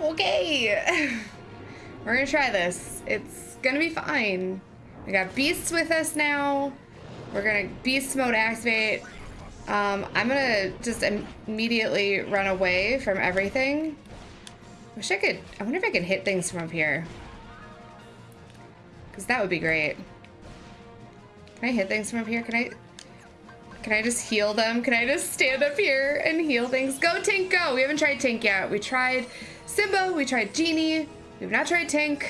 Okay. We're gonna try this. It's gonna be fine. We got beasts with us now. We're gonna beast mode activate. Um, I'm gonna just immediately run away from everything. I wish I could, I wonder if I can hit things from up here. Because that would be great. Can I hit things from up here? Can I, can I just heal them? Can I just stand up here and heal things? Go Tink, go! We haven't tried Tink yet. We tried Simba, we tried Genie. We've not tried Tink.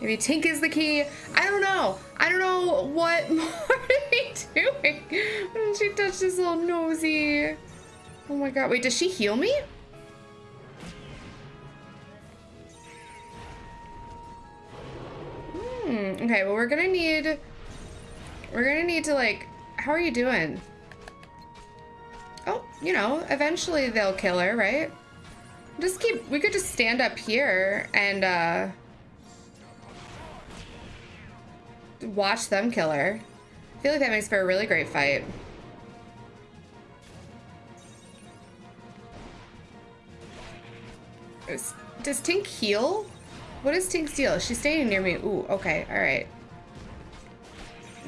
Maybe Tink is the key. I don't know. I don't know what more to be doing. She touched this little nosy. Oh my god. Wait, does she heal me? Hmm. Okay, well we're gonna need... We're gonna need to like... How are you doing? Oh, you know, eventually they'll kill her, right? Just keep... We could just stand up here and, uh... watch them kill her. I feel like that makes for a really great fight. Does Tink heal? What is Tink's deal? She's staying near me. Ooh, okay, alright.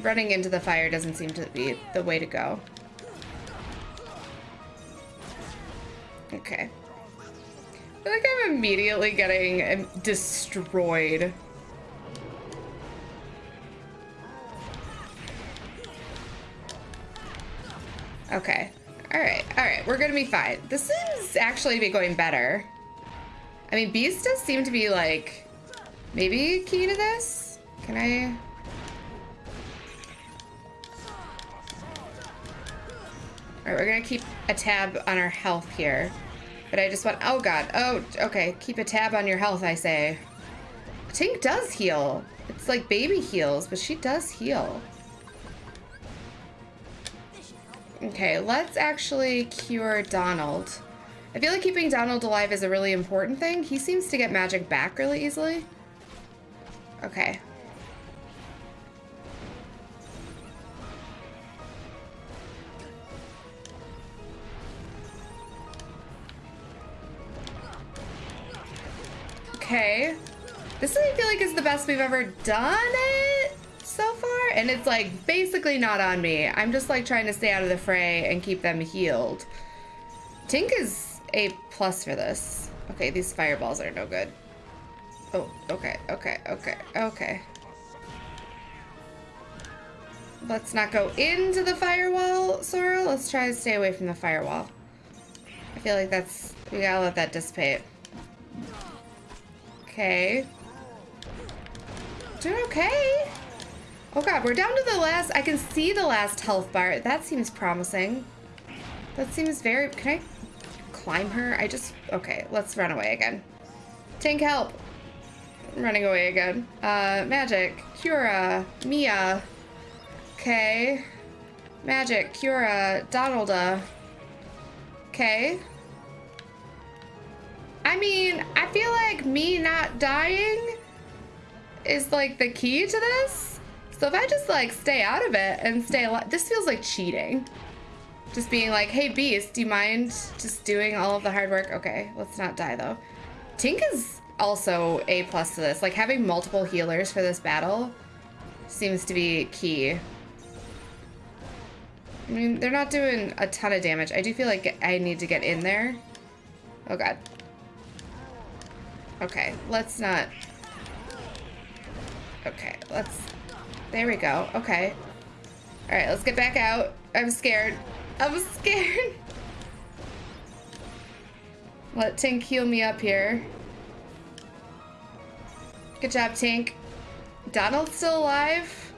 Running into the fire doesn't seem to be the way to go. Okay. I feel like I'm immediately getting uh, destroyed. Okay. Alright, alright. We're gonna be fine. This is actually be going better. I mean, Beast does seem to be, like, maybe key to this? Can I... Alright, we're gonna keep a tab on our health here. But I just want... Oh, God. Oh, okay. Keep a tab on your health, I say. Tink does heal. It's like baby heals, but she does heal. Okay, let's actually cure Donald. I feel like keeping Donald alive is a really important thing. He seems to get magic back really easily. Okay. Okay. This I feel like is the best we've ever done it so far. And it's like basically not on me. I'm just like trying to stay out of the fray and keep them healed. Tink is a plus for this. Okay, these fireballs are no good. Oh, okay, okay, okay, okay. Let's not go into the firewall, Sora. Let's try to stay away from the firewall. I feel like that's... We gotta let that dissipate. Okay. Doing okay. Oh god, we're down to the last... I can see the last health bar. That seems promising. That seems very... Can I climb her? I just... Okay, let's run away again. Tank, help! I'm running away again. Uh, Magic, Cura, Mia. Okay. Magic, Cura, Donalda. Okay. I mean, I feel like me not dying is like the key to this. So if I just like stay out of it and stay alive, this feels like cheating. Just being like, hey, Beast, do you mind just doing all of the hard work? Okay, let's not die, though. Tink is also A plus to this. Like, having multiple healers for this battle seems to be key. I mean, they're not doing a ton of damage. I do feel like I need to get in there. Oh, God. Okay, let's not... Okay, let's... There we go. Okay. All right, let's get back out. I'm scared. I'm scared. Let Tink heal me up here. Good job, Tink. Donald's still alive.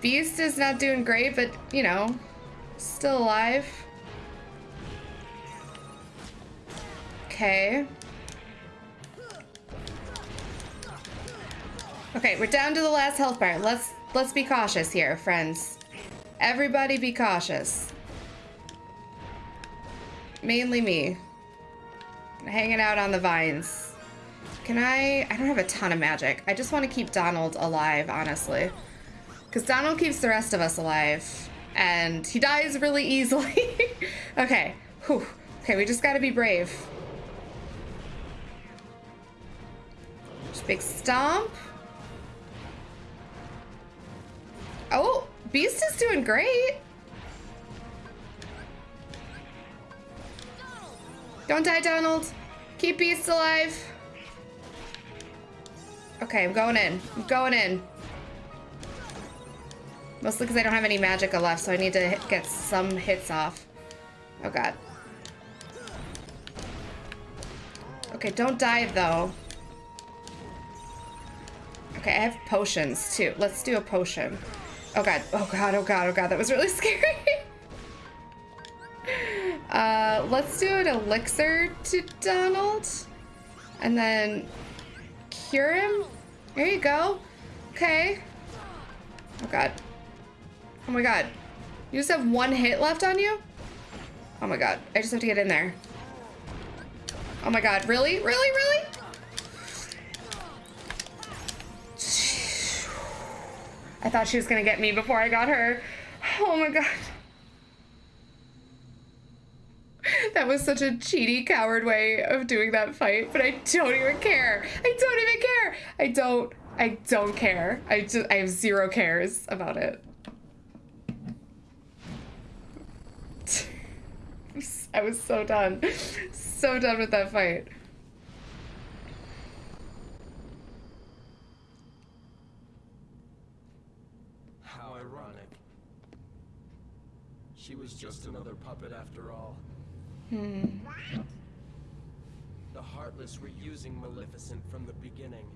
Beast is not doing great, but, you know, still alive. Okay. Okay, we're down to the last health bar. Let's let's be cautious here, friends. Everybody be cautious. Mainly me. Hanging out on the vines. Can I... I don't have a ton of magic. I just want to keep Donald alive, honestly. Because Donald keeps the rest of us alive. And he dies really easily. okay. Whew. Okay, we just gotta be brave. Just big stomp. Oh, Beast is doing great. Don't die, Donald. Keep Beast alive. Okay, I'm going in. I'm going in. Mostly because I don't have any magicka left, so I need to get some hits off. Oh god. Okay, don't die, though. Okay, I have potions too. Let's do a potion. Oh god, oh god, oh god, oh god, that was really scary. uh, let's do an elixir to Donald. And then cure him. There you go. Okay. Oh god. Oh my god. You just have one hit left on you? Oh my god. I just have to get in there. Oh my god. Really? Really? Really? I thought she was gonna get me before I got her. Oh my god. That was such a cheaty, coward way of doing that fight, but I don't even care. I don't even care. I don't. I don't care. I just. I have zero cares about it. I was so done. So done with that fight. How ironic. She was just another puppet after all. Hmm. The Heartless were using Maleficent from the beginning.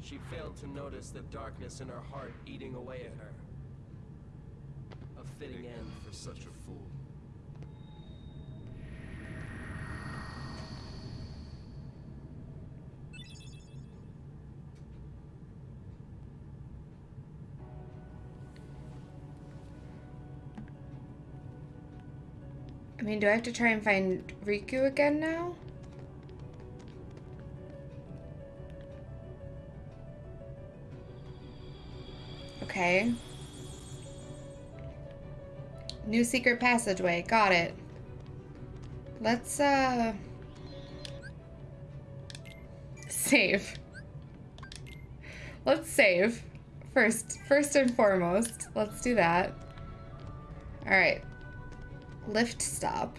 She failed to notice the darkness in her heart eating away at her. A fitting end for such a fool. Mean, do I have to try and find Riku again now? Okay. New secret passageway. Got it. Let's, uh... Save. Let's save. First, first and foremost. Let's do that. Alright. Lift stop.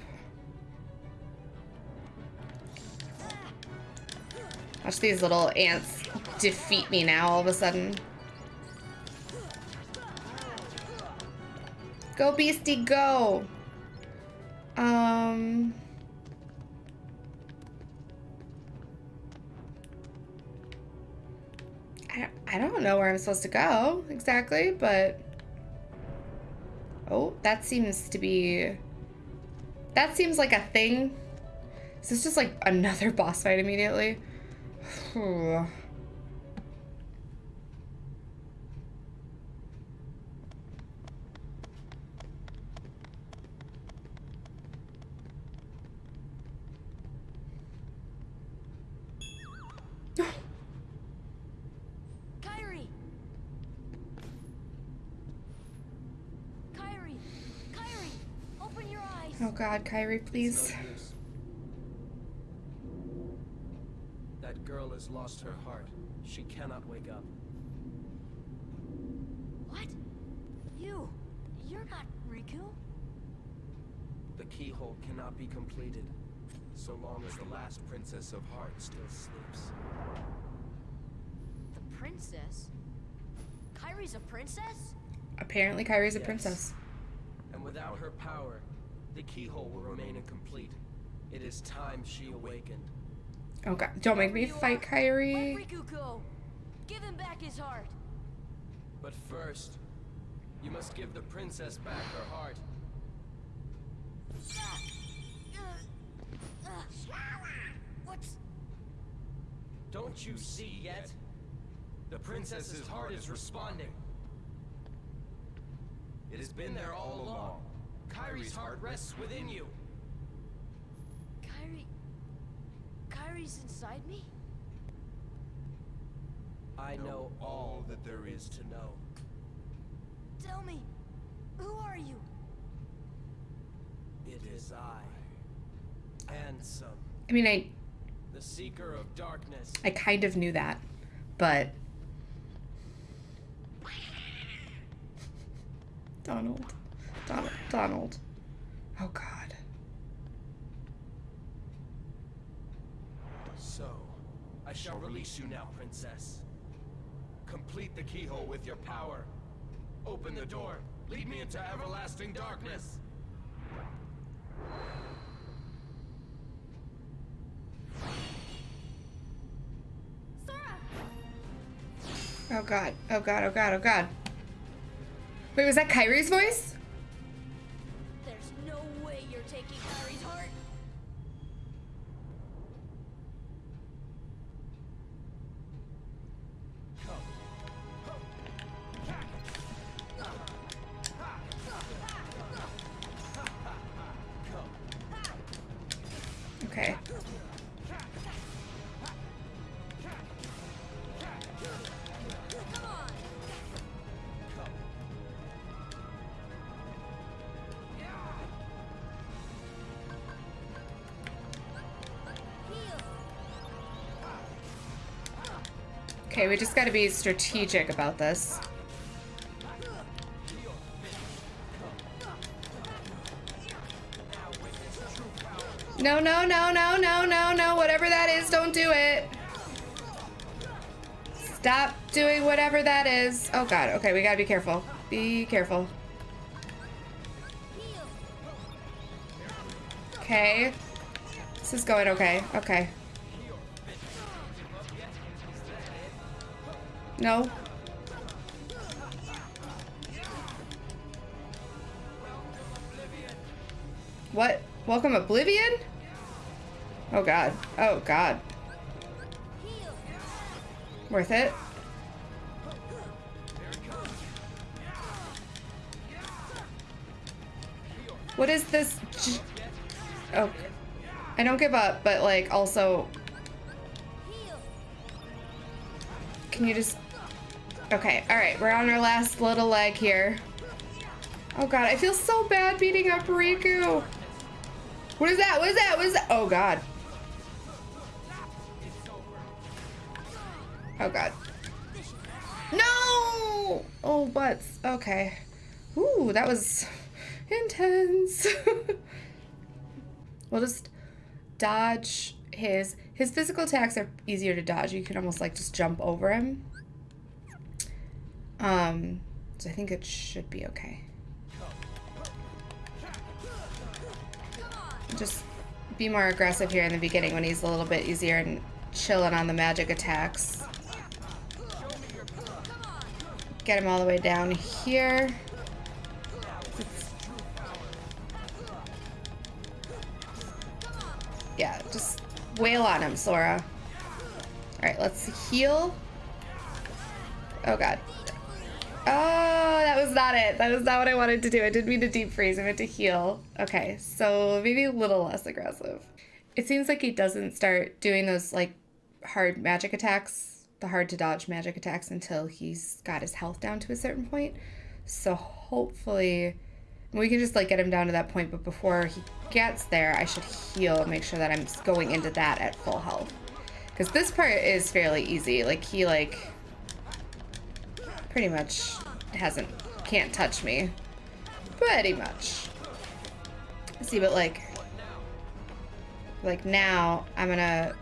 Watch these little ants defeat me now all of a sudden. Go, Beastie, go! Um... I, I don't know where I'm supposed to go exactly, but... Oh, that seems to be... That seems like a thing. Is this just like another boss fight immediately? Kairi! Kairi! Kairi! Open your eyes! Oh god, Kairi, please. That girl has lost her heart. She cannot wake up. What? You? You're not Riku? The keyhole cannot be completed, so long as the last Princess of Heart still sleeps. The princess? Kairi's a princess? Apparently Kairi's a Yes. princess. And without her power, the keyhole will remain incomplete. It is time she awakened. Oh god, don't make me fight are, Kairi. Let Riku go! Give him back his heart! But first, you must give the princess back her heart. What's... Don't you see yet? The princess's heart is responding. It has been there all along. Kairi's heart rests within you. Kairi... Kairi's inside me? I know all that there is to know. Tell me, who are you? It is I. Ansem. I mean, I The The Seeker of Darkness. I kind of knew that, but Donald, Donald, Donald. Oh God. So, I shall release you now, Princess. Complete the keyhole with your power. Open the door. Lead me into everlasting darkness. Sora! Oh God. Oh God. Oh God. Oh God. Wait, was that Kairi's voice? We just got to be strategic about this. No, no, no, no, no, no, no. Whatever that is, don't do it. Stop doing whatever that is. Oh God. Okay, we gotta be careful. Be careful. Okay. This is going okay. Okay. No. What? Welcome Oblivion? Oh god. Oh god. Worth it? What is this? Oh. I don't give up, but like also, can you just. Okay, alright, we're on our last little leg here. Oh god, I feel so bad beating up Riku. What is that? What is that? What is that? Oh god. Oh god. No! Oh, butts. Okay. Ooh, that was intense. we'll just dodge his his physical attacks are easier to dodge. You can almost like just jump over him. Um, so I think it should be okay. Just be more aggressive here in the beginning when he's a little bit easier and chilling on the magic attacks. Get him all the way down here. Yeah, just wail on him, Sora. Alright, let's heal. Oh god. Oh, that was not it. That was not what I wanted to do. I didn't mean to deep freeze. I meant to heal. Okay, so maybe a little less aggressive. It seems like he doesn't start doing those like hard magic attacks, the hard to dodge magic attacks until he's got his health down to a certain point. So hopefully we can just like get him down to that point, but before he gets there, I should heal and make sure that I'm going into that at full health. Because this part is fairly easy. Like he like pretty much hasn't can't touch me. Pretty much. See, but like like now I'm gonna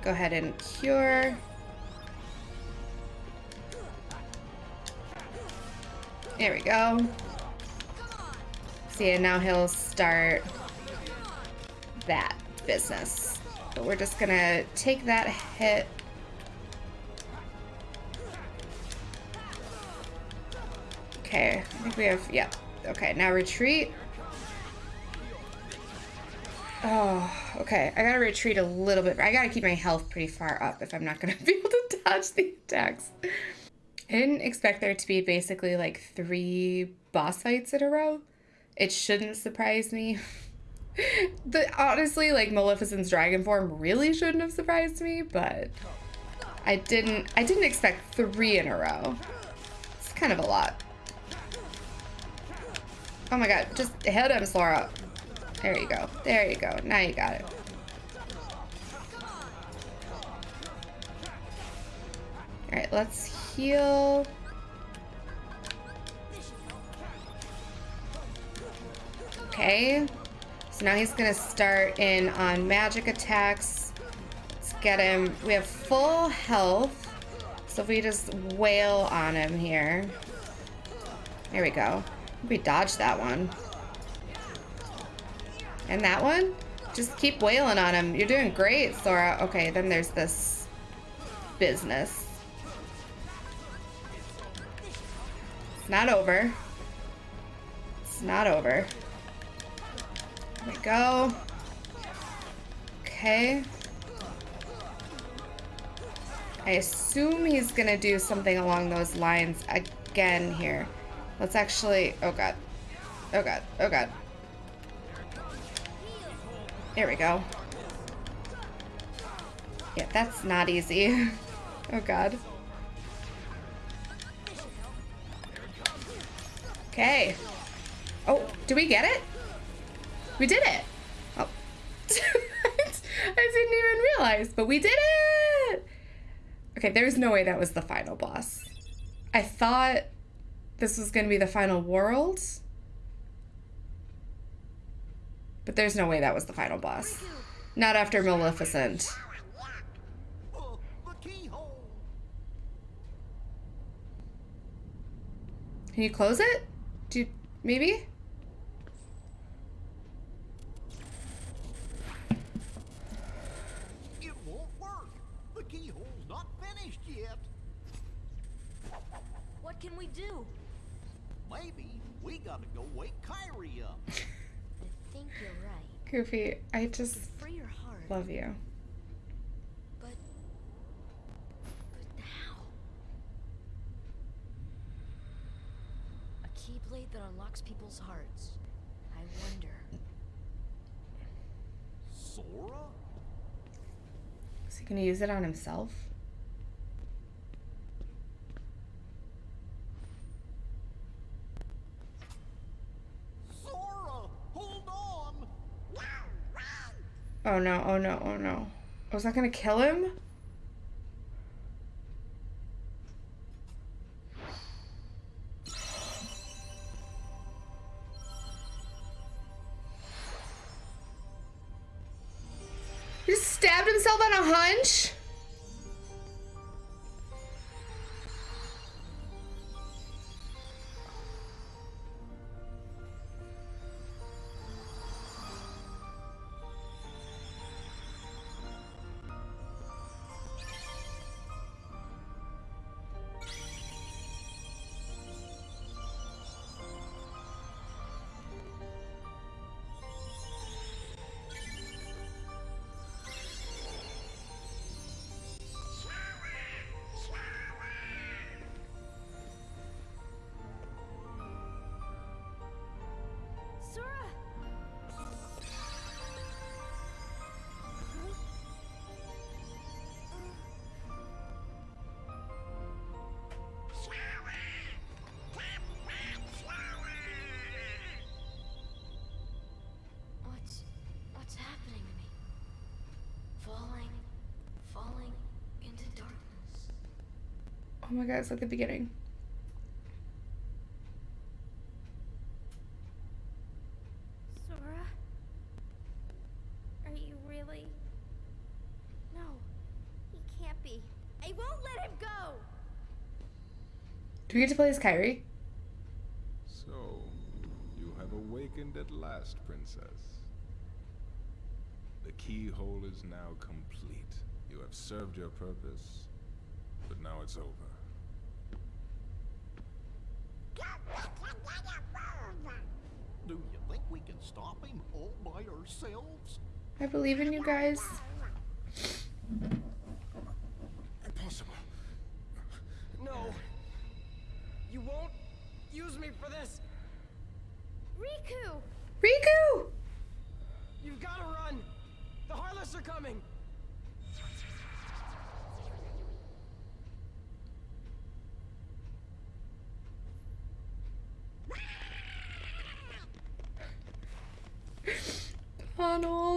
go ahead and cure. There we go. See, and now he'll start that business. But we're just gonna take that hit. Okay, I think we have, yeah. Okay, now retreat. Oh, okay. I gotta retreat a little bit. I gotta keep my health pretty far up if I'm not gonna be able to dodge the attacks. I didn't expect there to be basically like three boss fights in a row. It shouldn't surprise me. the honestly, like Maleficent's dragon form really shouldn't have surprised me, but I didn't I didn't expect three in a row. It's kind of a lot. Oh my god, just hit him, Slora. There you go. There you go. Now you got it. Alright, let's heal. Okay. So now he's going to start in on magic attacks. Let's get him. We have full health. So if we just wail on him here. There we go. We dodged that one. And that one? Just keep wailing on him. You're doing great, Sora. Okay, then there's this business. It's not over. It's not over. There we go. Okay. I assume he's gonna do something along those lines again here. Let's actually, oh god. Oh god, oh god. There we go. Yeah, that's not easy. oh god. Okay. Oh, do we get it? We did it! Oh. I didn't even realize, but we did it! Okay, there's no way that was the final boss. I thought this was going to be the final world. But there's no way that was the final boss. Not after Maleficent. Can you close it? Do you, maybe? It won't work. The keyhole's not finished yet. What can we do? Maybe we gotta go wake Kairi up. I think you're right. Goofy, I just Free your heart. love you. But. But how? A keyblade that unlocks people's hearts. I wonder. Sora? Is he gonna use it on himself? Oh no, oh no, oh no. Oh, Was that gonna kill him? He just stabbed himself on a hunch? Sora! What's what's happening to me? Falling, falling into darkness. Oh my god, it's like the beginning. Sora? Are you really? No, he can't be. I won't let him go! Do we get to play as Kairi? So, you have awakened at last, Princess. The keyhole is now complete. You have served your purpose, but now it's over. Do you think we can stop him all by ourselves? I believe in you guys. Impossible. No. You won't use me for this. Riku! Riku! You've got to run. The Heartless are coming.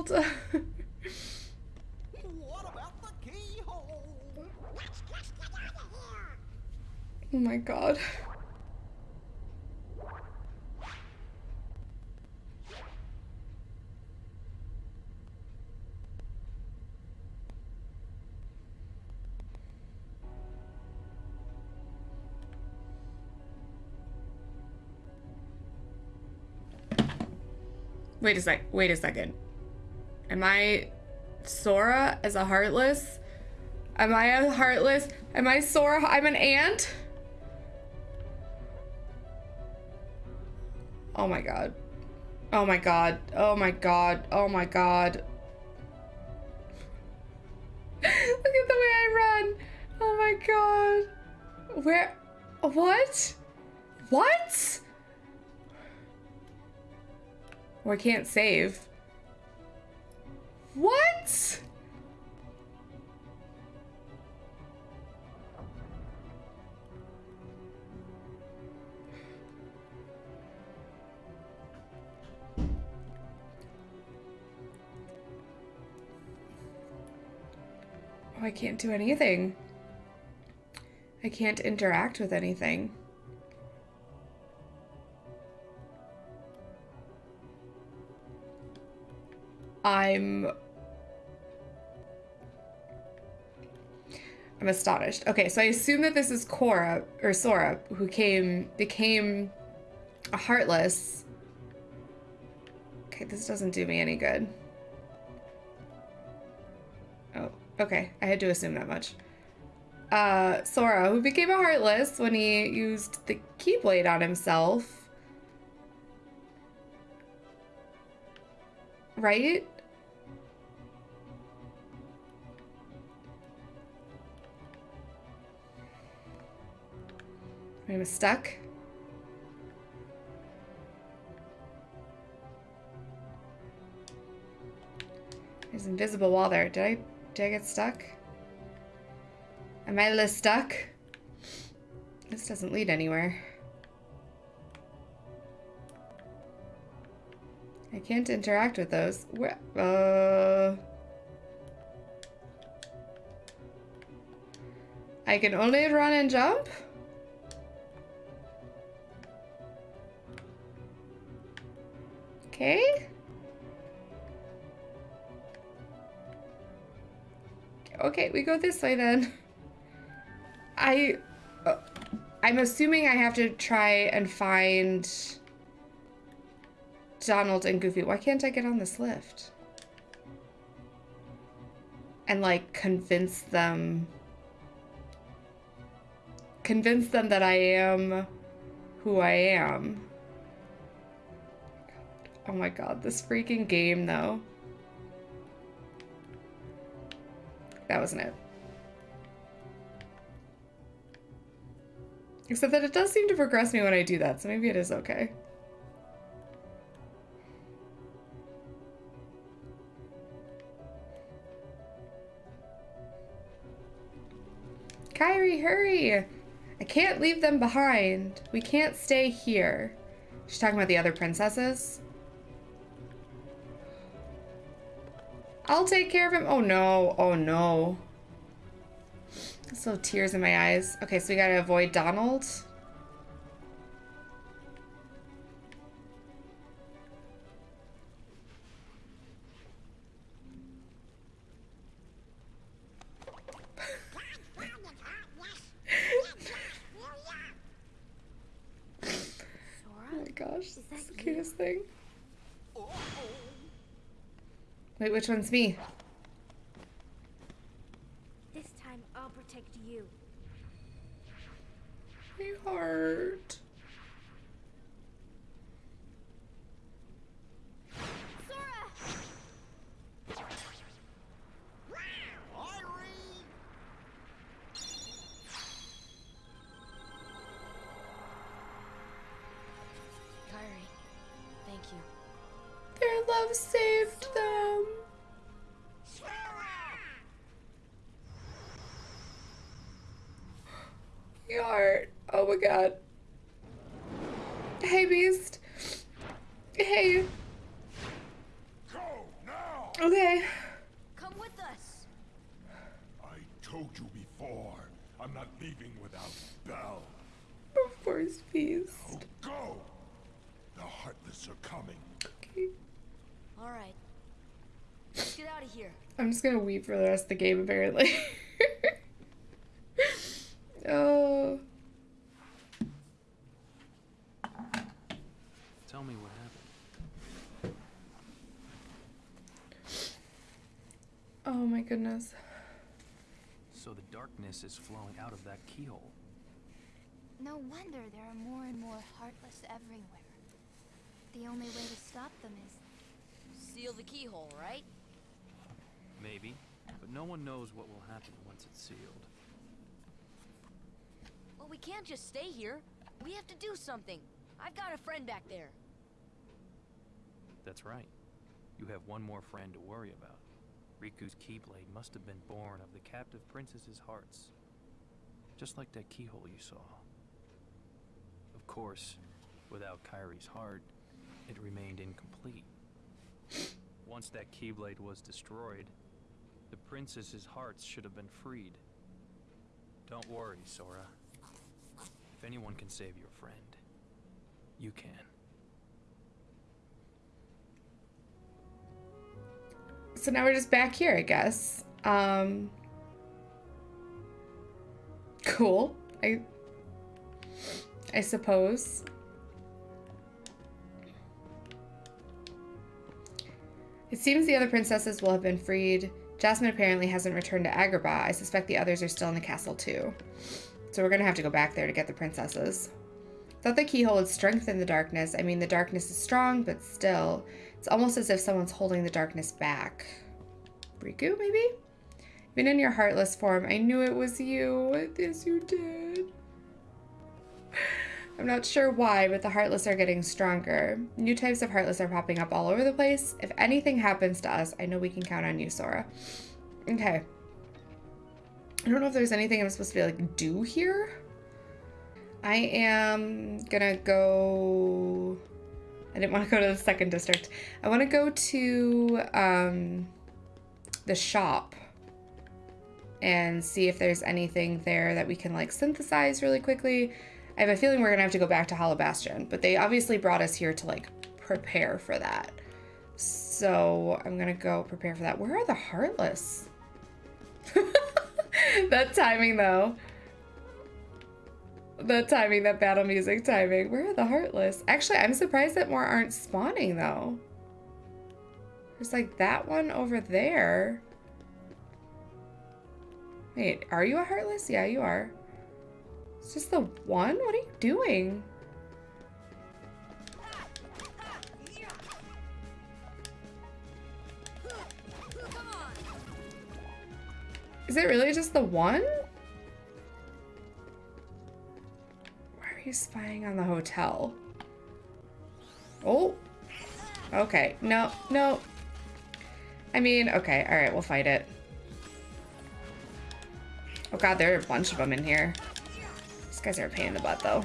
Donald. What what about the keyhole? Oh my god. Wait a sec. Wait a second. Am I Sora as a heartless? Am I a heartless? Am I Sora? I'm an ant? Oh my god. Oh my god. Oh my god. Oh my god. Look at the way I run. Oh my god. Where? What? What? Oh, I can't save. What? Oh, I can't do anything. I can't interact with anything. I'm I'm astonished. Okay, so I assume that this is Cora or Sora who came became a heartless. Okay, this doesn't do me any good. Oh, okay. I had to assume that much. Uh, Sora, who became a heartless when he used the Keyblade on himself. Right? I'm stuck. There's an invisible wall there. Did I did I get stuck? Am I a little stuck? This doesn't lead anywhere. I can't interact with those. Where, uh... I can only run and jump? Okay, we go this way then. I... Uh, I'm assuming I have to try and find Donald and Goofy. Why can't I get on this lift? And like convince them... Convince them that I am who I am. Oh my god, this freaking game though. That wasn't it. Except that it does seem to progress me when I do that, so maybe it is okay. Kairi, hurry! I can't leave them behind. We can't stay here. She's talking about the other princesses. I'll take care of him. Oh no. Oh no. So tears in my eyes. Okay, so we gotta avoid Donald. oh my gosh, Is that's the cutest thing. Wait, which one's me? This time I'll protect you. My heart. Gonna weep for the rest of the game, apparently. oh. Tell me what happened. Oh my goodness. So the darkness is flowing out of that keyhole. No wonder there are more and more heartless everywhere. The only way to stop them is Seal the keyhole, right? Maybe, but no one knows what will happen once it's sealed. Well, we can't just stay here. We have to do something. I've got a friend back there. That's right. You have one more friend to worry about. Riku's Keyblade must have been born of the captive princess's hearts. Just like that keyhole you saw. Of course, without Kairi's heart, it remained incomplete. Once that Keyblade was destroyed, the princess's hearts should have been freed. Don't worry, Sora. If anyone can save your friend, you can. So now we're just back here, I guess. Um. Cool. I. I suppose. It seems the other princesses will have been freed. Jasmine apparently hasn't returned to Agrabah. I suspect the others are still in the castle too. So we're gonna have to go back there to get the princesses. Thought the keyhole would strengthen the darkness. I mean, the darkness is strong, but still. It's almost as if someone's holding the darkness back. Riku, maybe? Even in your heartless form, I knew it was you. Yes, you did. I'm not sure why, but the Heartless are getting stronger. New types of Heartless are popping up all over the place. If anything happens to us, I know we can count on you, Sora. Okay. I don't know if there's anything I'm supposed to be like do here. I am gonna go. I didn't want to go to the second district. I want to go to um, the shop and see if there's anything there that we can like synthesize really quickly. I have a feeling we're gonna have to go back to Hollow Bastion, but they obviously brought us here to like prepare for that. So I'm gonna go prepare for that. Where are the Heartless? that timing though. The timing, that battle music timing. Where are the Heartless? Actually, I'm surprised that more aren't spawning though. There's like that one over there. Wait, are you a Heartless? Yeah, you are. It's this the one? What are you doing? Is it really just the one? Why are you spying on the hotel? Oh. Okay. No, no. I mean, okay. All right, we'll fight it. Oh god, there are a bunch of them in here. Guys are a pain in the butt, though.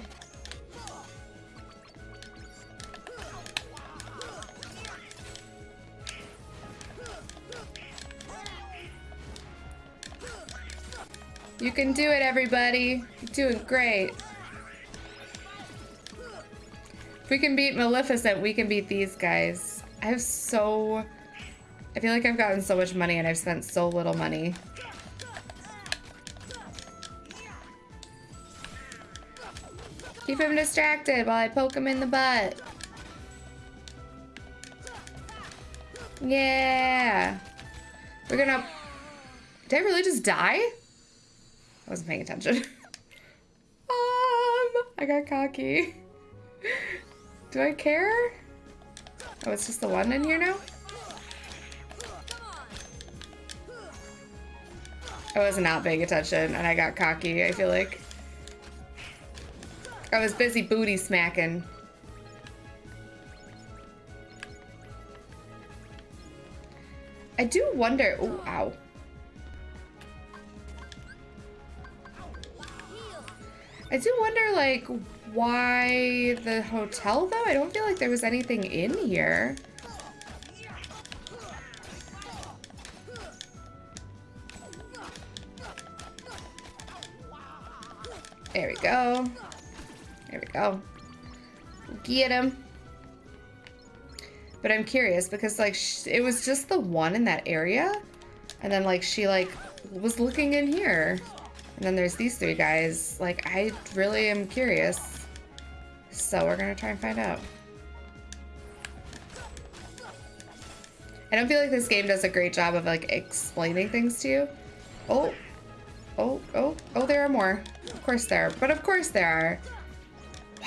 You can do it, everybody. You're doing great. If we can beat Maleficent, we can beat these guys. I have so... I feel like I've gotten so much money and I've spent so little money. Keep him distracted while I poke him in the butt. Yeah. We're gonna... Did I really just die? I wasn't paying attention. um, I got cocky. Do I care? Oh, it's just the one in here now? I was not paying attention and I got cocky, I feel like. I was busy booty smacking. I do wonder, oh, ow. I do wonder, like, why the hotel, though? I don't feel like there was anything in here. There we go. There we go. Get him. But I'm curious because like it was just the one in that area. And then like she like was looking in here. And then there's these three guys. Like I really am curious. So we're gonna try and find out. I don't feel like this game does a great job of like explaining things to you. Oh, oh, oh, oh, there are more. Of course there are, but of course there are.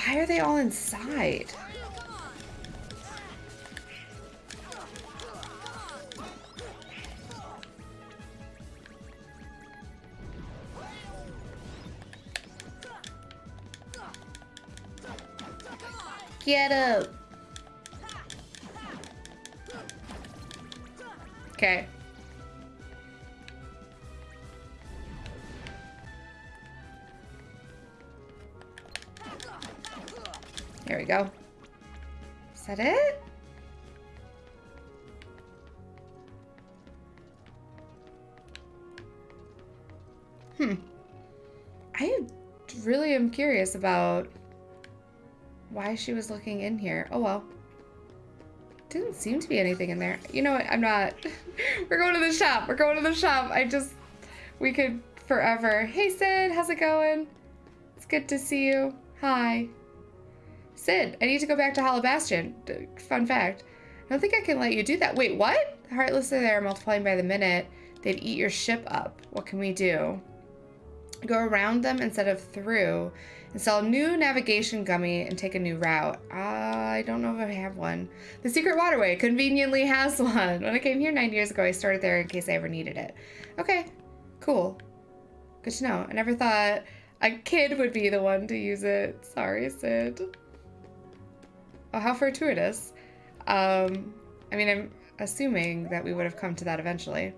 Why are they all inside? Get up. Okay. There we go. Is that it? Hmm. I really am curious about why she was looking in here. Oh well. Didn't seem to be anything in there. You know what? I'm not. We're going to the shop. We're going to the shop. I just. We could forever. Hey, Cid. How's it going? It's good to see you. Hi. Cid, I need to go back to Hollow Bastion. Fun fact. I don't think I can let you do that. Wait, what? Heartless are there multiplying by the minute. They'd eat your ship up. What can we do? Go around them instead of through. Install a new navigation gummy and take a new route. Uh, I don't know if I have one. The Secret Waterway conveniently has one. When I came here nine years ago, I started there in case I ever needed it. Okay, cool. Good to know. I never thought a kid would be the one to use it. Sorry, Cid. Oh, how fortuitous. Um, I mean, I'm assuming that we would have come to that eventually.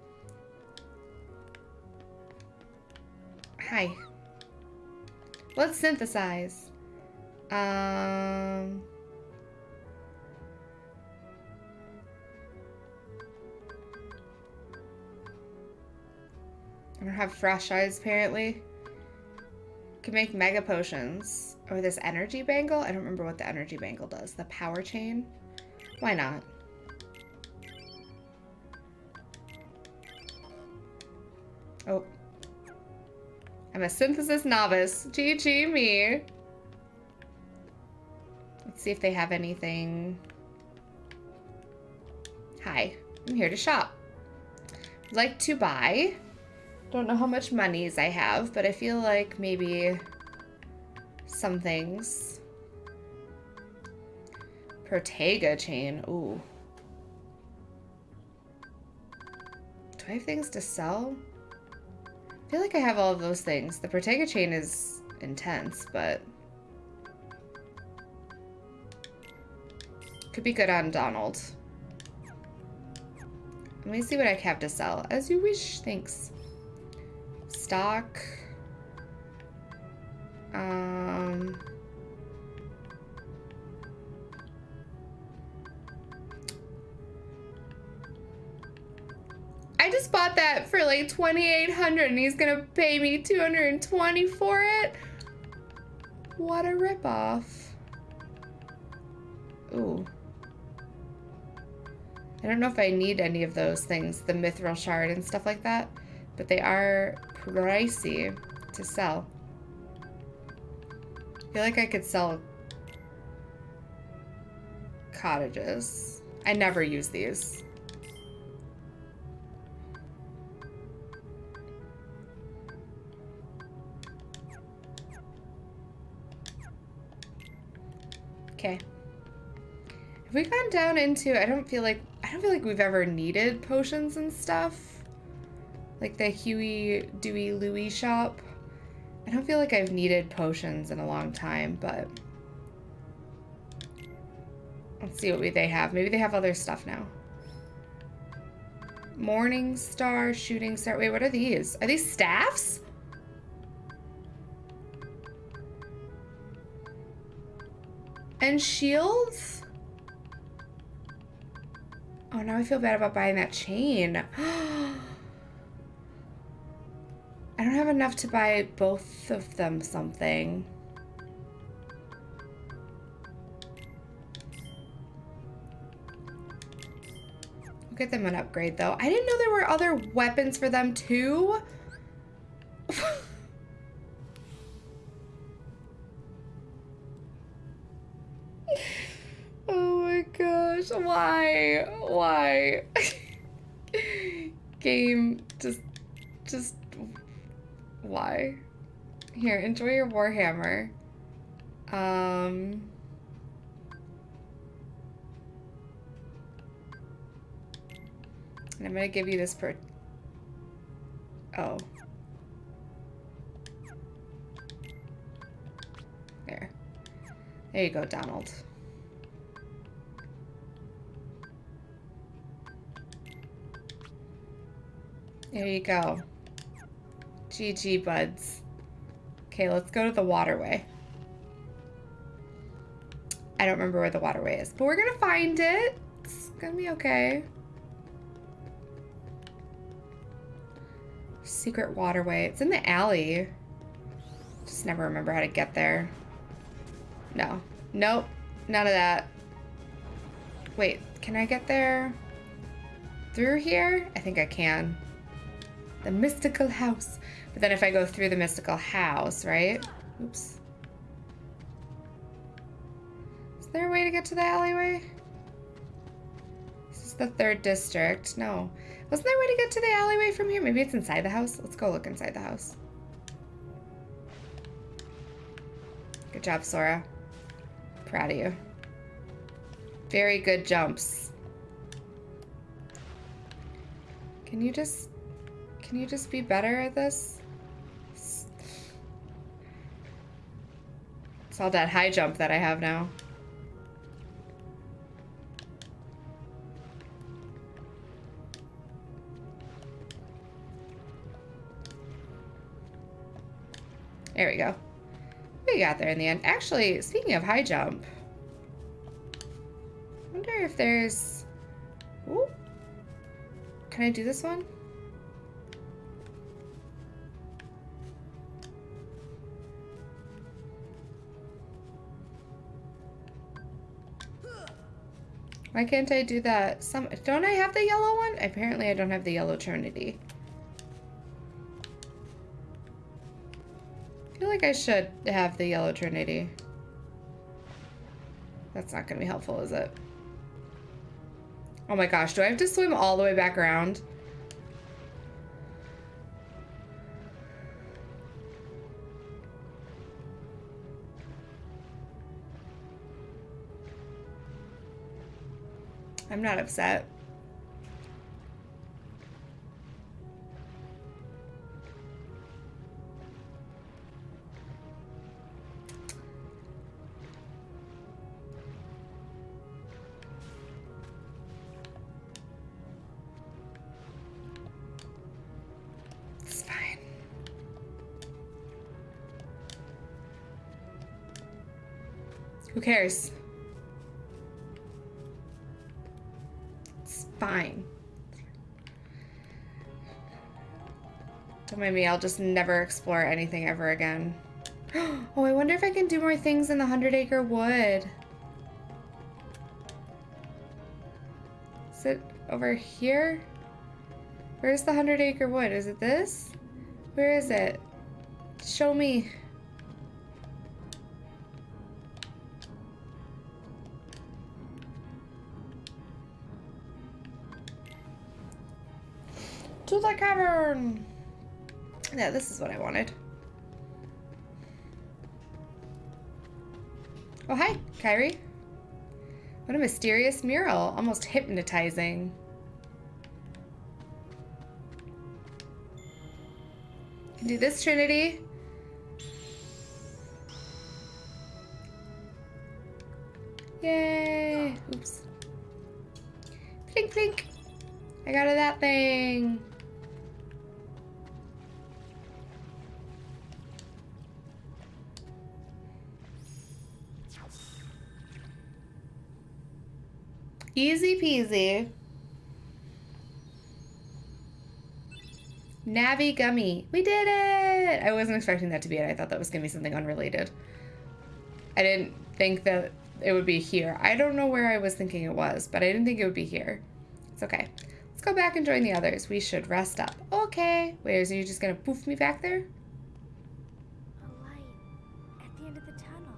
Hi. Let's synthesize. Um... I don't have fresh eyes, apparently. Can make mega potions. Or this energy bangle? I don't remember what the energy bangle does. The power chain? Why not? Oh. I'm a synthesis novice. GG me. Let's see if they have anything. Hi, I'm here to shop. Would Like to buy. Don't know how much monies I have, but I feel like maybe some things. Protega chain. Ooh. Do I have things to sell? I feel like I have all of those things. The Protega chain is intense, but... Could be good on Donald. Let me see what I have to sell. As you wish. Thanks. Stock. Um... I just bought that for like 2800 and he's gonna pay me 220 for it? What a ripoff. Ooh. I don't know if I need any of those things, the mithril shard and stuff like that, but they are pricey to sell. I feel like I could sell cottages. I never use these. Okay. Have we gone down into, I don't feel like, I don't feel like we've ever needed potions and stuff. Like the Huey, Dewey, Louie shop. I don't feel like I've needed potions in a long time, but... Let's see what they have. Maybe they have other stuff now. Morning Star, Shooting Star. Wait, what are these? Are these staffs? And shields? Oh, now I feel bad about buying that chain. I don't have enough to buy both of them something. We'll get them an upgrade though. I didn't know there were other weapons for them too. oh my gosh, why? Why? Game, just, just, why? Here, enjoy your Warhammer. Um... And I'm gonna give you this per... Oh. There. There you go, Donald. There you go. GG, buds. Okay, let's go to the waterway. I don't remember where the waterway is, but we're gonna find it. It's gonna be okay. Secret waterway. It's in the alley. Just never remember how to get there. No. Nope. None of that. Wait, can I get there through here? I think I can. The mystical house. But then if I go through the mystical house, right? Oops. Is there a way to get to the alleyway? This is the third district. No. Wasn't there a way to get to the alleyway from here? Maybe it's inside the house? Let's go look inside the house. Good job, Sora. Proud of you. Very good jumps. Can you just... Can you just be better at this? It's all that high jump that I have now. There we go. We got there in the end. Actually, speaking of high jump, I wonder if there's... Ooh. Can I do this one? Why can't I do that? Some Don't I have the yellow one? Apparently I don't have the yellow trinity. I feel like I should have the yellow trinity. That's not going to be helpful, is it? Oh my gosh, do I have to swim all the way back around? I'm not upset. It's fine. Who cares? Me, I'll just never explore anything ever again. Oh, I wonder if I can do more things in the Hundred Acre Wood. Is it over here? Where's the Hundred Acre Wood? Is it this? Where is it? Show me. To the cavern! Yeah, this is what I wanted. Oh, hi, Kairi. What a mysterious mural. Almost hypnotizing. Can do this, Trinity. Yay! Oops. Flink, flink. I got that thing. Easy peasy. Navi Gummy. We did it! I wasn't expecting that to be it. I thought that was going to be something unrelated. I didn't think that it would be here. I don't know where I was thinking it was, but I didn't think it would be here. It's okay. Let's go back and join the others. We should rest up. Okay. Wait, is you just going to poof me back there? A light at the end of the tunnel.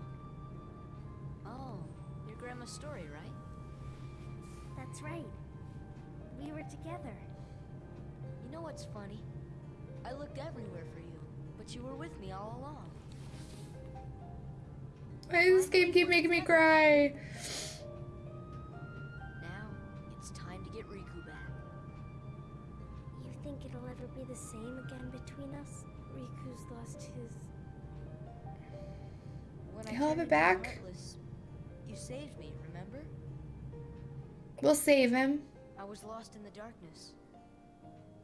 Oh, your grandma's story, right? Together. You know what's funny? I looked everywhere for you, but you were with me all along. Why does this game keep making me cry? Now, it's time to get Riku back. You think it'll ever be the same again between us? Riku's lost his. When I He'll have turned it back. Heartless, you saved me, remember? We'll save him. I was lost in the darkness.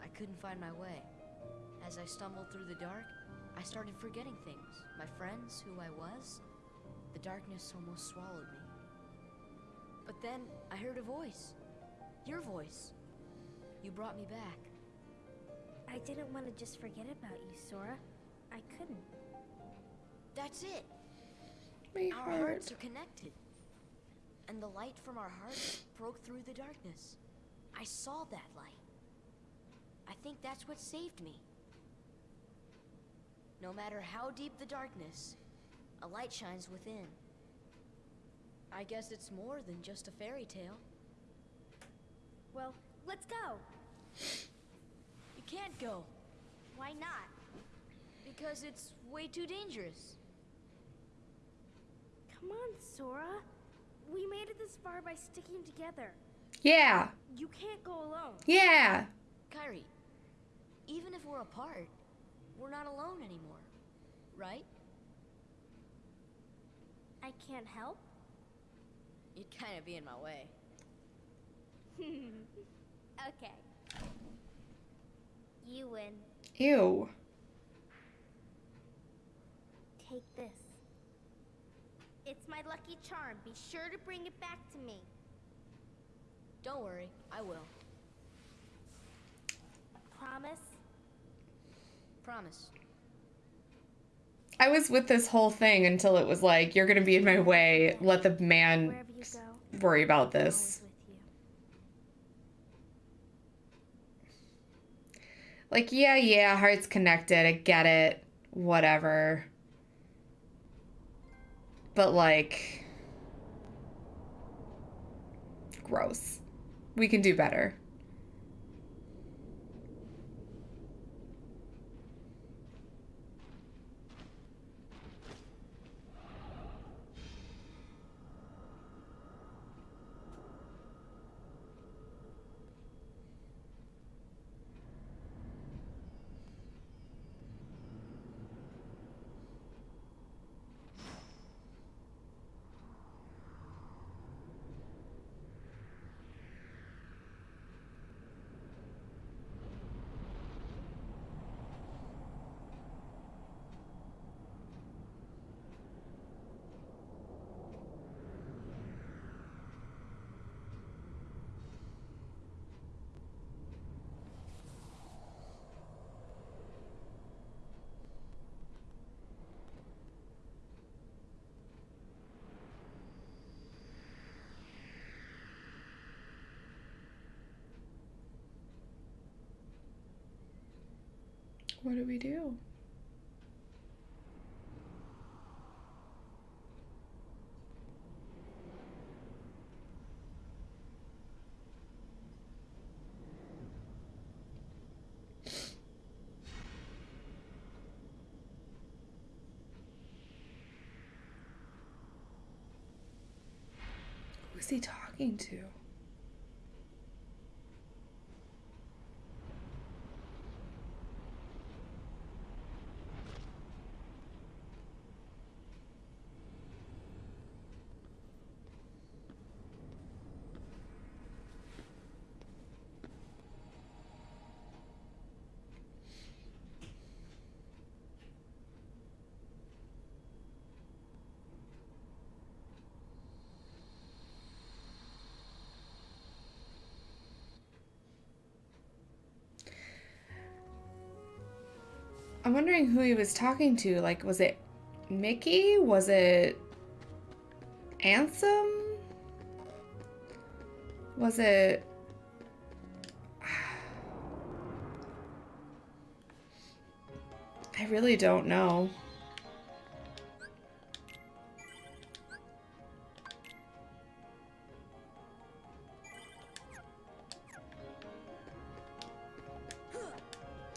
I couldn't find my way. As I stumbled through the dark, I started forgetting things. My friends, who I was. The darkness almost swallowed me. But then I heard a voice. Your voice. You brought me back. I didn't want to just forget about you, Sora. I couldn't. That's it. My Our heart. hearts are connected. And the light from our hearts broke through the darkness. I saw that light. I think that's what saved me. No matter how deep the darkness, a light shines within. I guess it's more than just a fairy tale. Well, let's go. You can't go, Why not? because it's way too dangerous. Come on, Sora. We made it this far by sticking together. Yeah. You can't go alone. Yeah. Kairi, even if we're apart, we're not alone anymore, right? I can't help. You'd kind of be in my way. Hmm. Okay. You win. Ew. Take this. It's my lucky charm. Be sure to bring it back to me. Don't worry, I will. Promise? Promise. I was with this whole thing until it was like, you're going to be in my way. Let the man go, worry about this. always with you. Like, yeah, yeah, hearts connected. I get it. Whatever. But, like, gross. We can do better. What do we do? Who's he talking to? I'm wondering who he was talking to. Like, was it Mickey? Was it Ansem? Was it... I really don't know.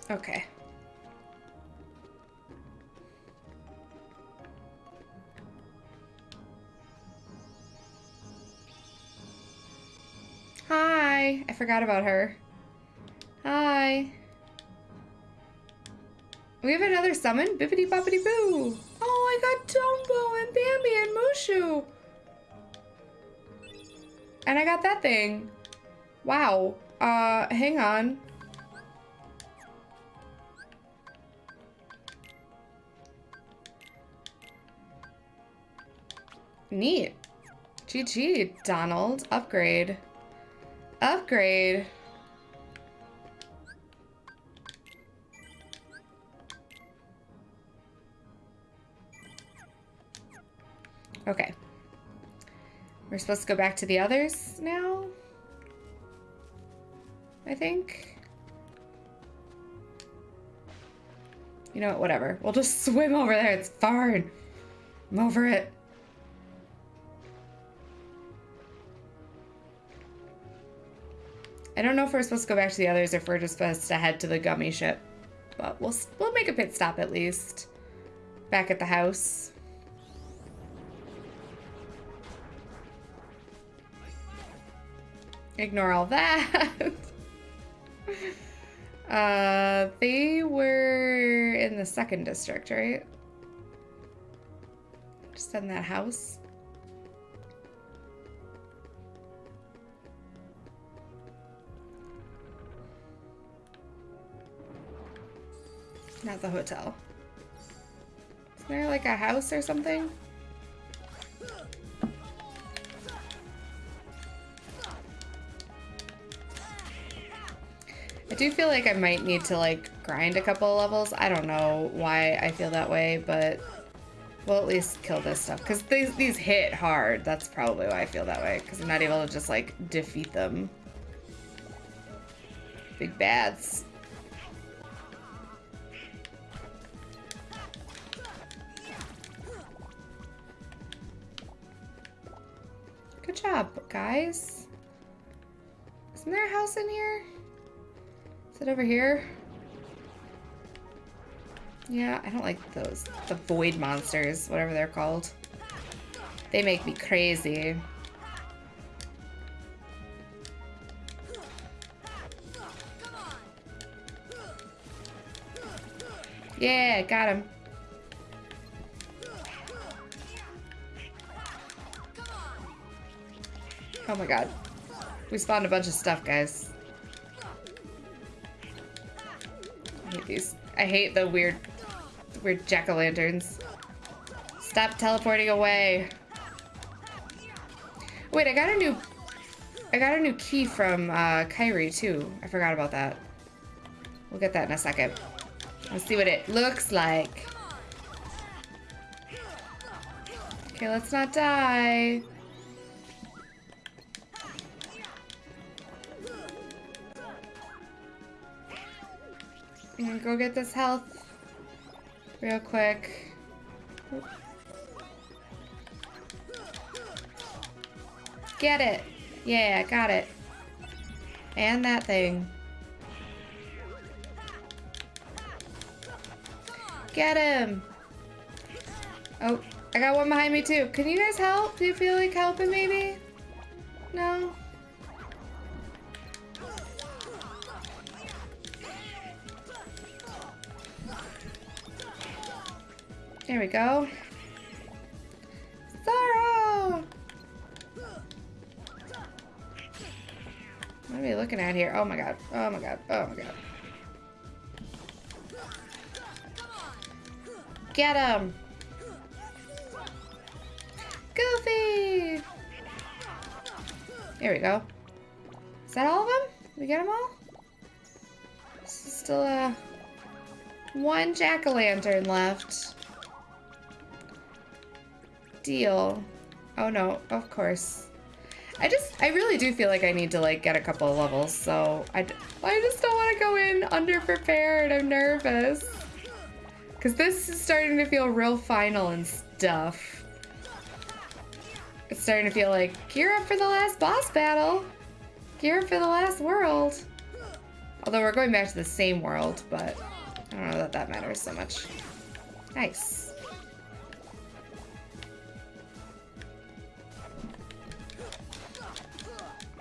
Okay. Forgot about her. Hi. We have another summon? Bippity boppity boo. Oh, I got Dumbo and Bambi and Mushu. And I got that thing. Wow. Uh, hang on. Neat. GG, Donald. Upgrade. Upgrade. Okay. We're supposed to go back to the others now? I think. You know what, whatever. We'll just swim over there. It's fine. I'm over it. If we're supposed to go back to the others or if we're just supposed to head to the gummy ship. But we'll, we'll make a pit stop at least. Back at the house. Ignore all that. uh, they were in the second district, right? Just in that house. Not the hotel. Is there like a house or something? I do feel like I might need to like grind a couple levels. I don't know why I feel that way, but we'll at least kill this stuff. Because these, these hit hard. That's probably why I feel that way. Because I'm not able to just like defeat them. Big bads. Job, guys. Isn't there a house in here? Is it over here? Yeah, I don't like those. The void monsters, whatever they're called. They make me crazy. Yeah, got him. Oh my god. We spawned a bunch of stuff, guys. I hate these. I hate the weird, weird jack-o'-lanterns. Stop teleporting away. Wait, I got a new, I got a new key from uh, Kairi too. I forgot about that. We'll get that in a second. Let's see what it looks like. Okay, let's not die. Gonna go get this health real quick. Get it. Yeah, got it. And that thing. Get him. Oh, I got one behind me too. Can you guys help? Do you feel like helping maybe? No? There we go. Sora! What are we looking at here? Oh my god. Oh my god. Oh my god. Get him! Goofy! There we go. Is that all of them? we get them all? This is still a One jack-o'-lantern left. Deal. Oh no, of course. I just, I really do feel like I need to like get a couple of levels, so I, I just don't want to go in underprepared. I'm nervous. Because this is starting to feel real final and stuff. It's starting to feel like, gear up for the last boss battle. Gear up for the last world. Although we're going back to the same world, but I don't know that that matters so much. Nice.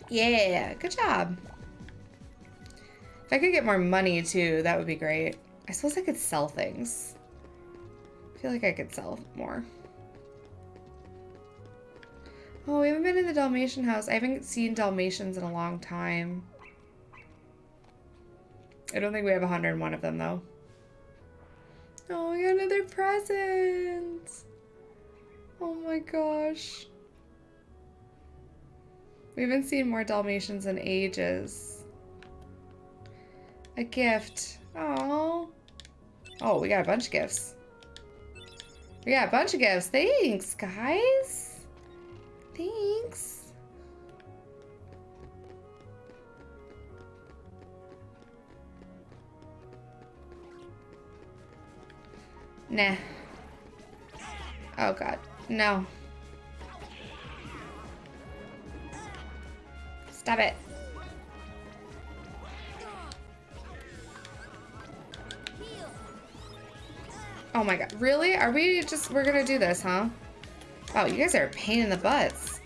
Yeah, good job. If I could get more money too, that would be great. I suppose I could sell things. I feel like I could sell more. Oh, we haven't been in the Dalmatian house. I haven't seen Dalmatians in a long time. I don't think we have 101 of them though. Oh, we got another present. Oh my gosh. We haven't seen more Dalmatians in ages. A gift. Oh. Oh, we got a bunch of gifts. We got a bunch of gifts. Thanks, guys. Thanks. Nah. Oh god. No. Stop it. Oh my god. Really? Are we just, we're gonna do this, huh? Oh, you guys are a pain in the butts.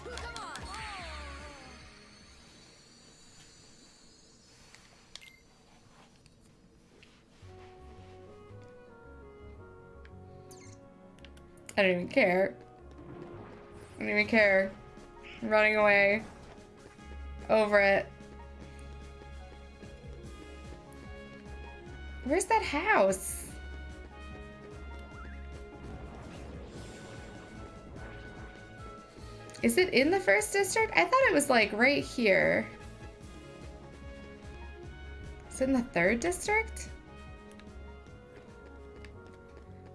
I don't even care. I don't even care. I'm running away. Over it. Where's that house? Is it in the first district? I thought it was like right here. Is it in the third district?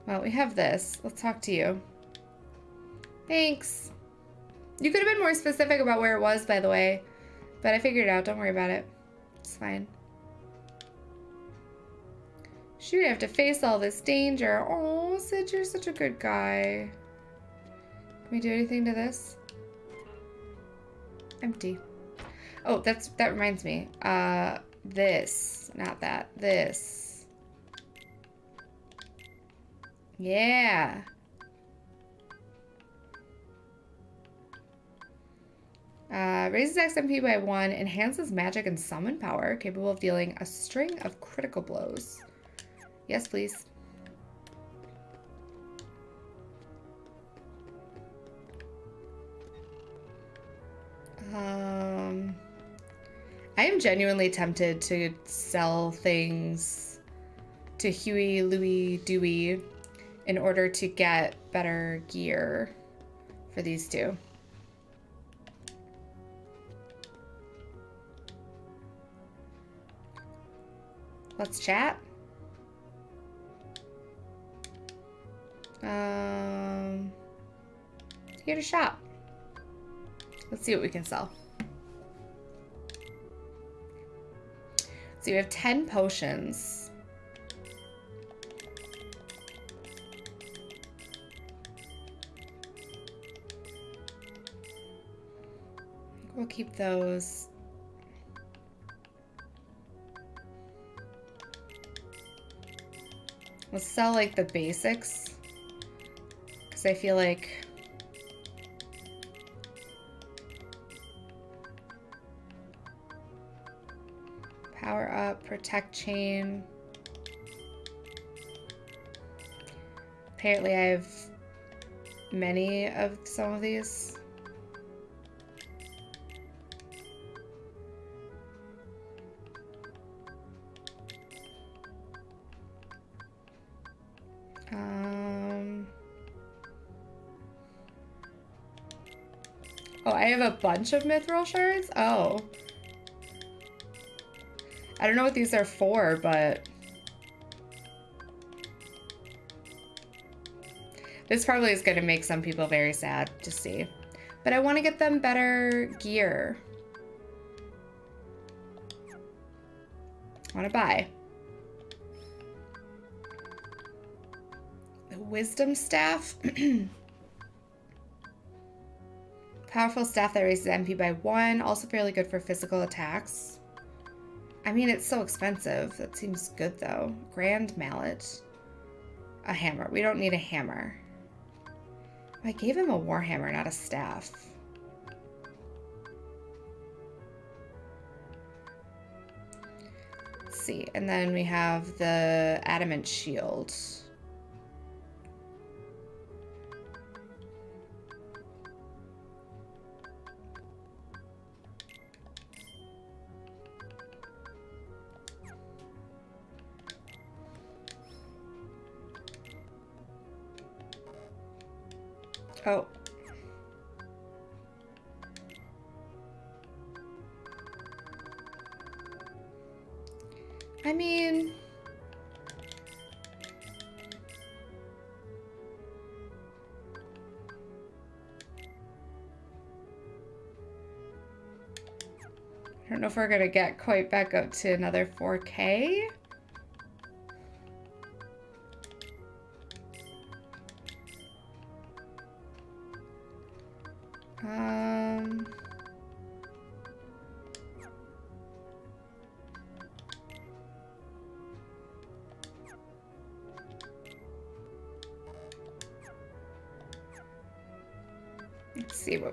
Well, we have this. Let's talk to you. Thanks. You could have been more specific about where it was, by the way. But I figured it out. Don't worry about it. It's fine. Shoot, I have to face all this danger. Oh, Cid, you're such a good guy. Can we do anything to this? Empty. Oh, that's that reminds me. Uh, this. Not that. This. Yeah. Uh, raises XMP by one, enhances magic and summon power, capable of dealing a string of critical blows. Yes, please. Um, I am genuinely tempted to sell things to Huey, Louie, Dewey in order to get better gear for these two. Let's chat. Um, here to shop. Let's see what we can sell. So we have 10 potions. We'll keep those. We'll sell like the basics. Because I feel like Power up, protect chain. Apparently I have many of some of these. a bunch of mithril shards? Oh. I don't know what these are for, but... This probably is going to make some people very sad to see. But I want to get them better gear. want to buy. The wisdom staff. Powerful staff that raises MP by one. Also fairly good for physical attacks. I mean, it's so expensive. That seems good, though. Grand mallet. A hammer. We don't need a hammer. I gave him a warhammer, not a staff. Let's see. And then we have the adamant shield. Oh. I mean... I don't know if we're gonna get quite back up to another 4K.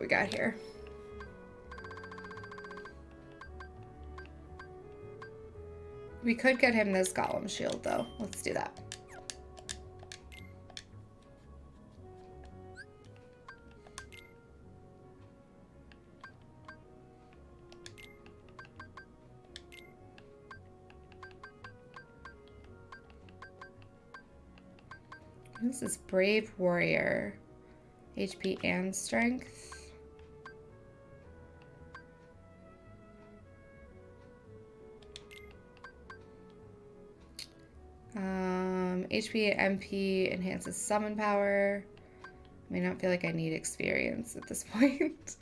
We got here. We could get him this golem shield though. Let's do that. This is Brave Warrior. HP and strength. HP MP enhances summon power. I may not feel like I need experience at this point.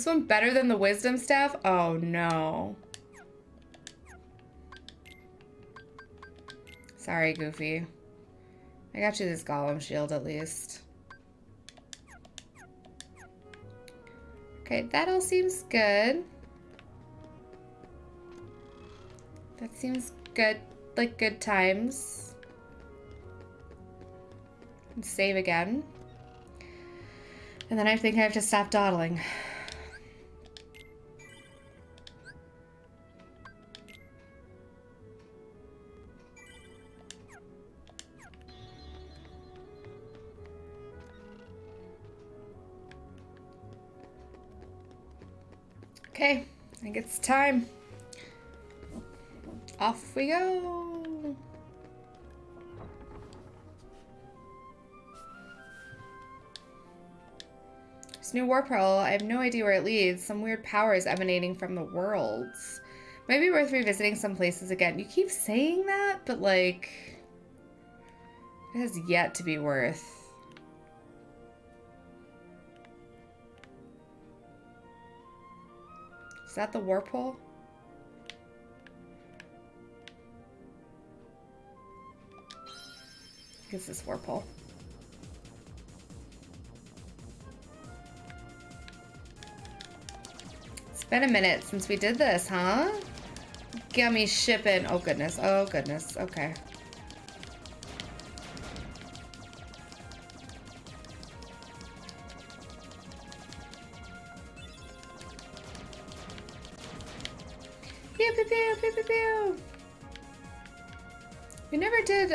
This one better than the wisdom staff? Oh no. Sorry, Goofy. I got you this golem shield at least. Okay, that all seems good. That seems good, like good times. And save again. And then I think I have to stop dawdling. Okay, I think it's time. Off we go. This new warp hole, I have no idea where it leads. Some weird power is emanating from the worlds. Might be worth revisiting some places again. You keep saying that, but like, it has yet to be worth. Is that the warp hole? I guess this warp hole. It's been a minute since we did this, huh? Gummy shipping. Oh goodness. Oh goodness. Okay.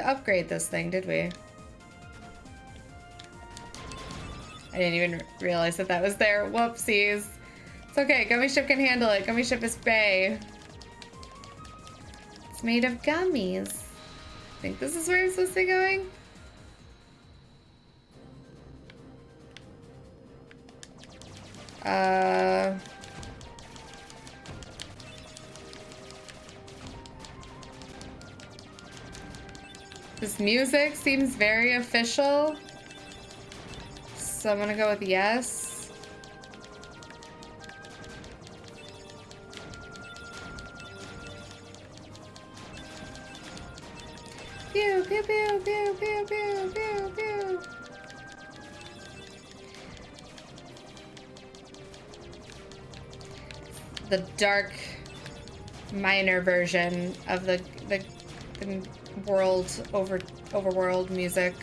Upgrade this thing, did we? I didn't even realize that that was there. Whoopsies. It's okay. Gummy Ship can handle it. Gummy Ship is Bay. It's made of gummies. I think this is where I'm supposed to be going. Uh... This music seems very official. So I'm gonna go with yes. Pew, pew, pew, pew, pew, pew, pew, pew. The dark minor version of the, the, the world over overworld music.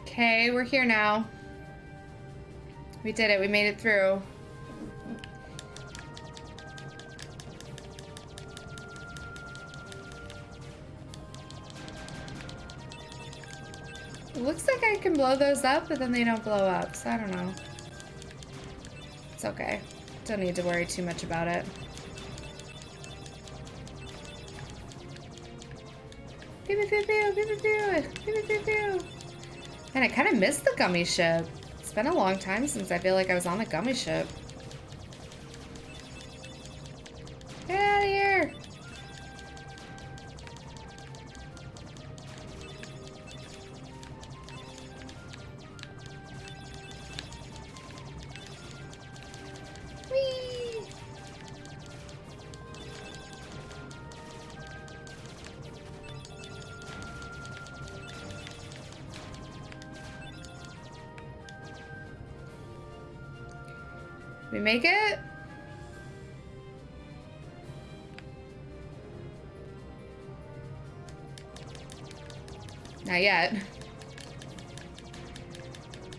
Okay, we're here now. We did it. We made it through. blow those up, but then they don't blow up, so I don't know. It's okay. Don't need to worry too much about it. Pew pew pew pew pew pew pew pew And I kind of missed the gummy ship. It's been a long time since I feel like I was on the gummy ship. We make it? Not yet.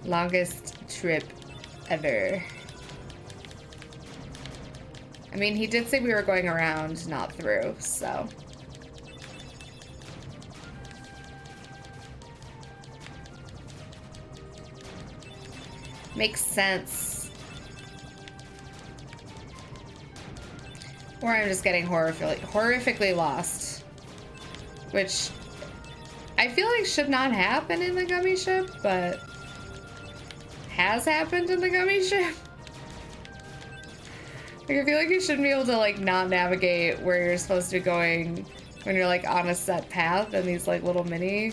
Longest trip ever. I mean, he did say we were going around, not through, so. Makes sense. Or I'm just getting horrifically, horrifically lost. Which I feel like should not happen in the gummy ship, but has happened in the gummy ship. Like, I feel like you shouldn't be able to, like, not navigate where you're supposed to be going when you're, like, on a set path and these, like, little mini...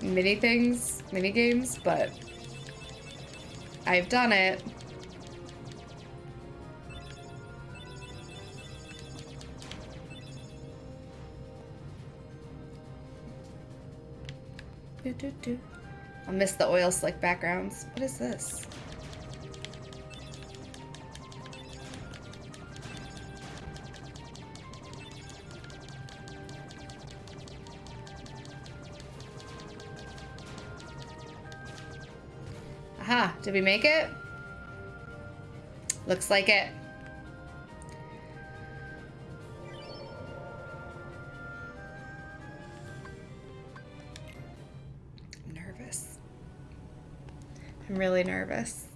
mini things, mini games, but... I've done it. Do, do. I miss the oil slick backgrounds. What is this? Aha, did we make it? Looks like it. Really nervous.